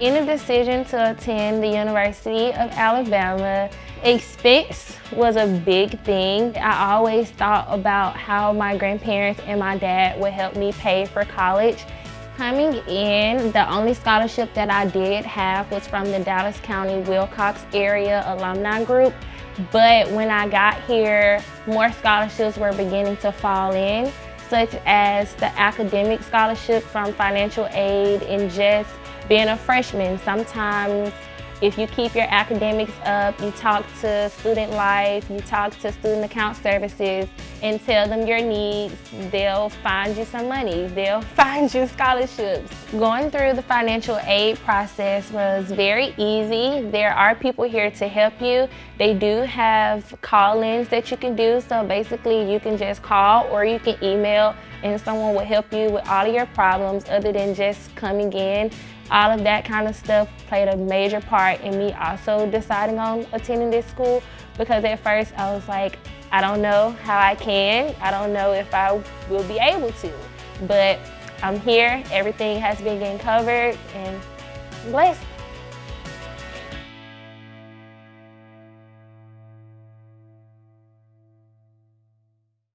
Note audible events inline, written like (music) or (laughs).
In the decision to attend the University of Alabama, expense was a big thing. I always thought about how my grandparents and my dad would help me pay for college. Coming in, the only scholarship that I did have was from the Dallas County Wilcox Area Alumni Group. But when I got here, more scholarships were beginning to fall in, such as the academic scholarship from financial aid and just being a freshman. Sometimes if you keep your academics up, you talk to Student Life, you talk to Student Account Services and tell them your needs, they'll find you some money, they'll (laughs) find you scholarships. Going through the financial aid process was very easy. There are people here to help you. They do have call-ins that you can do, so basically you can just call or you can email and someone will help you with all of your problems other than just coming in all of that kind of stuff played a major part in me also deciding on attending this school because at first I was like, I don't know how I can. I don't know if I will be able to. But I'm here, everything has been getting covered and blessed.